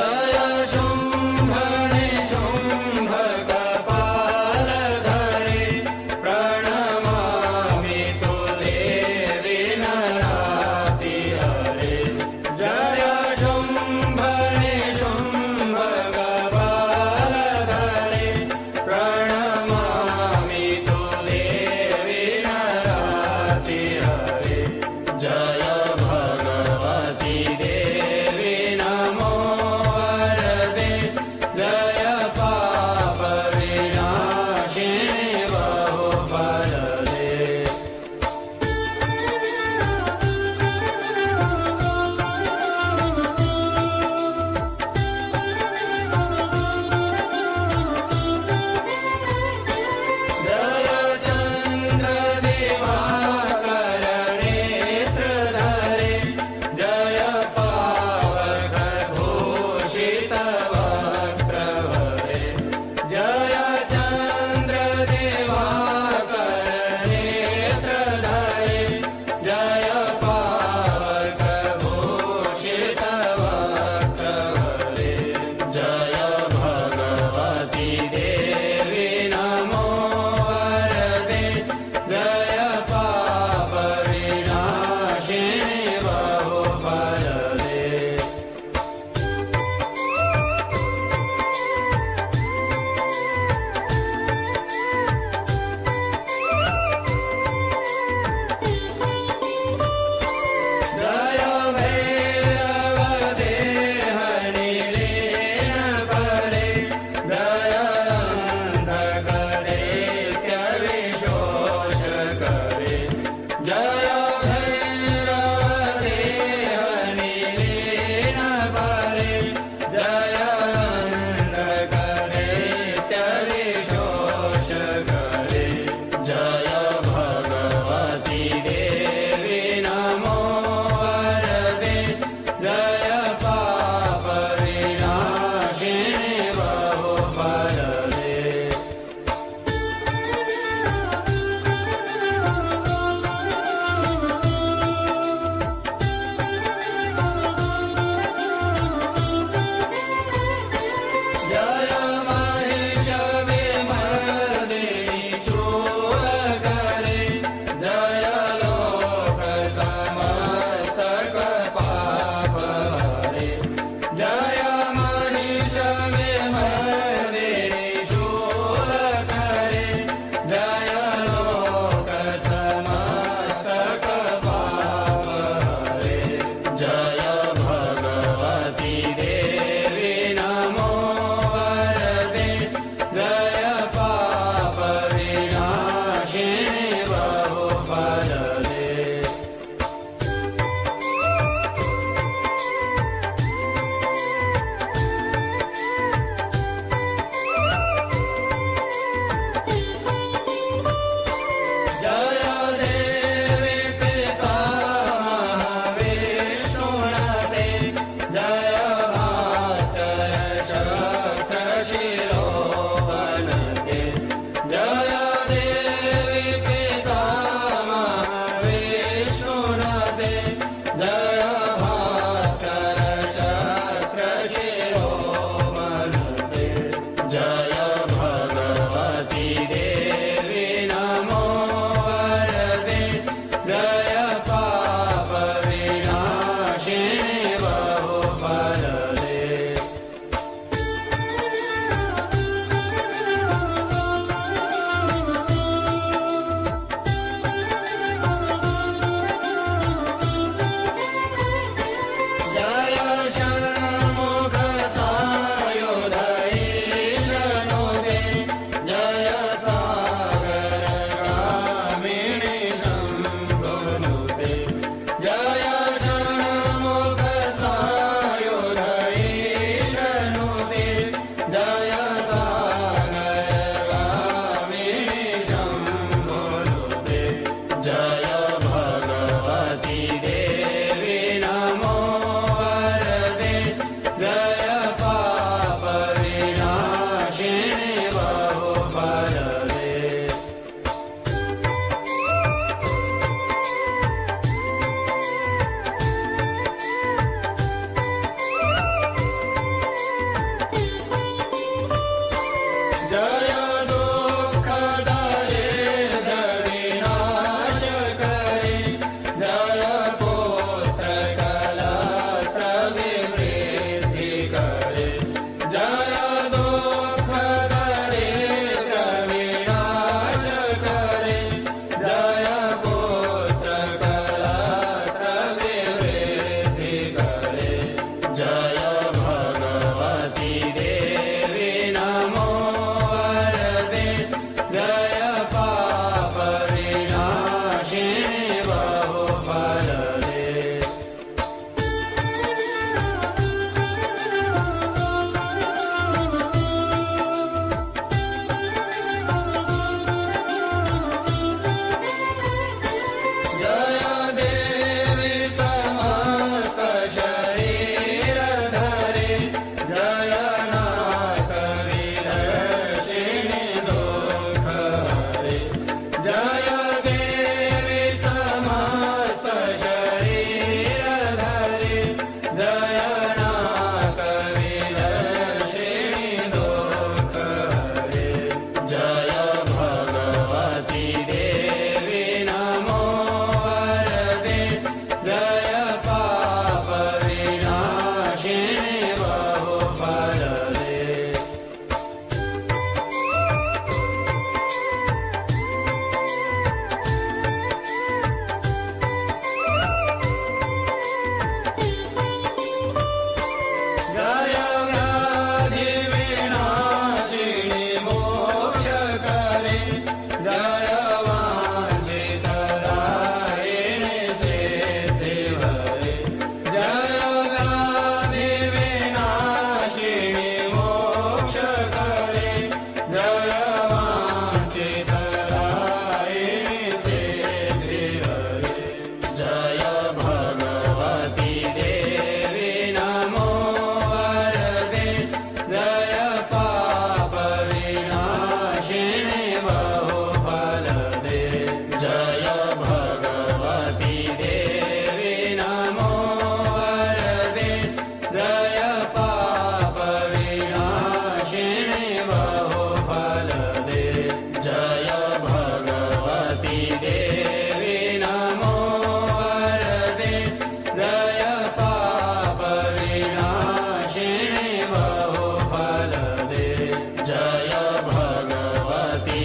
哎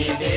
Happy.